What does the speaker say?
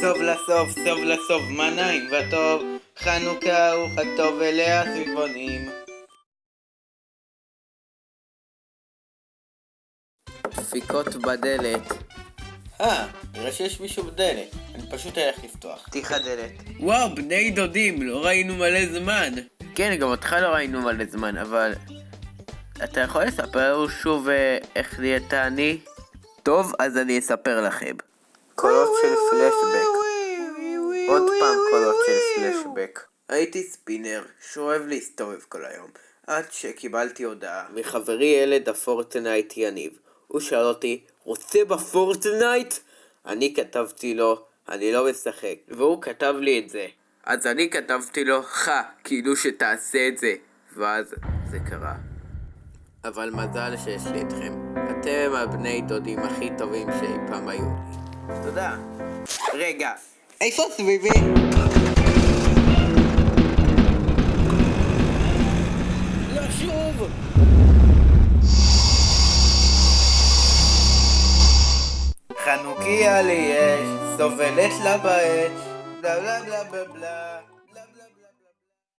סוף לסוף, סוף לסוף, מה נעים וטוב, חנוכה הוא חג טוב אליה סביבונים. דפיקות בדלת. אה, נראה שיש מישהו בדלת. אני פשוט אלך לפתוח. פתיח הדלת. וואו, בני דודים, לא ראינו מלא זמן. כן, גם אותך לא ראינו מלא זמן, אבל... אתה יכול לספר לנו שוב אה, איך נהיית אני? טוב, אז אני אספר לכם. קולות של פלשבק. עוד פעם קולות של פלשבק. הייתי ספינר, שאוהב להסתובב כל היום. עד שקיבלתי הודעה מחברי ילד הפורטנייט יניב. הוא שאל אותי, רוצה בפורטנייט? אני כתבתי לו, אני לא משחק. והוא כתב לי את זה. אז אני כתבתי לו, חה, כאילו שתעשה את זה. ואז זה קרה. אבל מזל שיש לי אתכם. אתם הבני דודים הכי טובים שאי פעם היו לי. תודה. רגע, איפה סביבי? לשוב! חנוכיה לי יש, סובלת לה באש, בלה בלה בלה בלה בלה